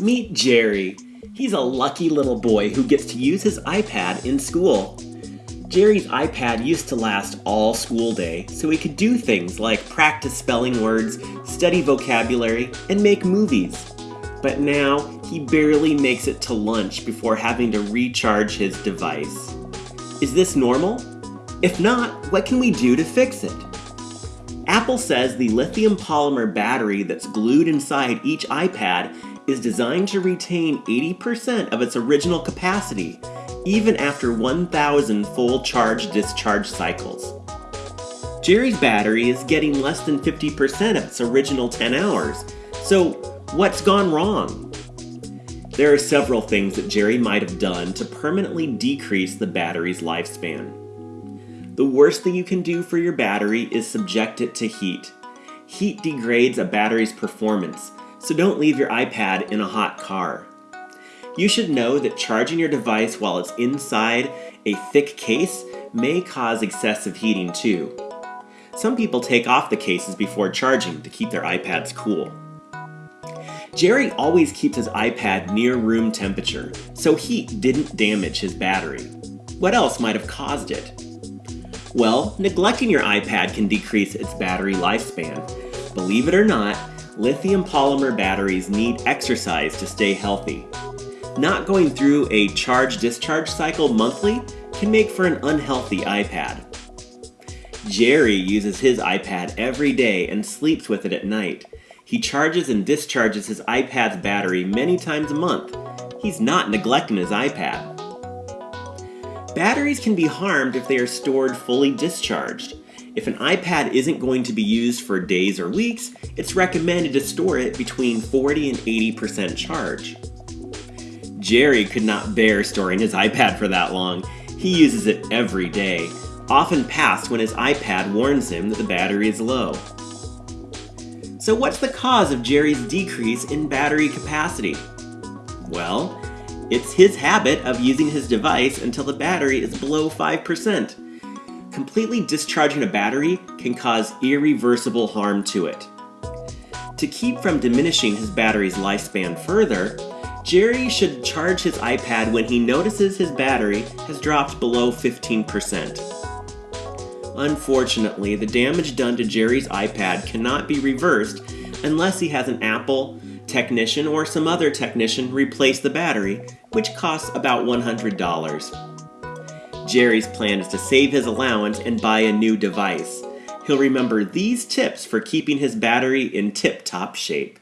Meet Jerry. He's a lucky little boy who gets to use his iPad in school. Jerry's iPad used to last all school day, so he could do things like practice spelling words, study vocabulary, and make movies. But now, he barely makes it to lunch before having to recharge his device. Is this normal? If not, what can we do to fix it? Apple says the lithium polymer battery that's glued inside each iPad is designed to retain 80% of its original capacity, even after 1,000 full charge-discharge cycles. Jerry's battery is getting less than 50% of its original 10 hours, so what's gone wrong? There are several things that Jerry might have done to permanently decrease the battery's lifespan. The worst thing you can do for your battery is subject it to heat. Heat degrades a battery's performance, so don't leave your iPad in a hot car. You should know that charging your device while it's inside a thick case may cause excessive heating too. Some people take off the cases before charging to keep their iPads cool. Jerry always keeps his iPad near room temperature, so heat didn't damage his battery. What else might have caused it? Well, neglecting your iPad can decrease its battery lifespan. Believe it or not, lithium polymer batteries need exercise to stay healthy. Not going through a charge-discharge cycle monthly can make for an unhealthy iPad. Jerry uses his iPad every day and sleeps with it at night. He charges and discharges his iPad's battery many times a month. He's not neglecting his iPad. Batteries can be harmed if they are stored fully discharged. If an iPad isn't going to be used for days or weeks, it's recommended to store it between 40 and 80% charge. Jerry could not bear storing his iPad for that long. He uses it every day, often past when his iPad warns him that the battery is low. So what's the cause of Jerry's decrease in battery capacity? Well, it's his habit of using his device until the battery is below 5% completely discharging a battery can cause irreversible harm to it. To keep from diminishing his battery's lifespan further, Jerry should charge his iPad when he notices his battery has dropped below 15%. Unfortunately, the damage done to Jerry's iPad cannot be reversed unless he has an Apple technician or some other technician replace the battery, which costs about $100. Jerry's plan is to save his allowance and buy a new device. He'll remember these tips for keeping his battery in tip-top shape.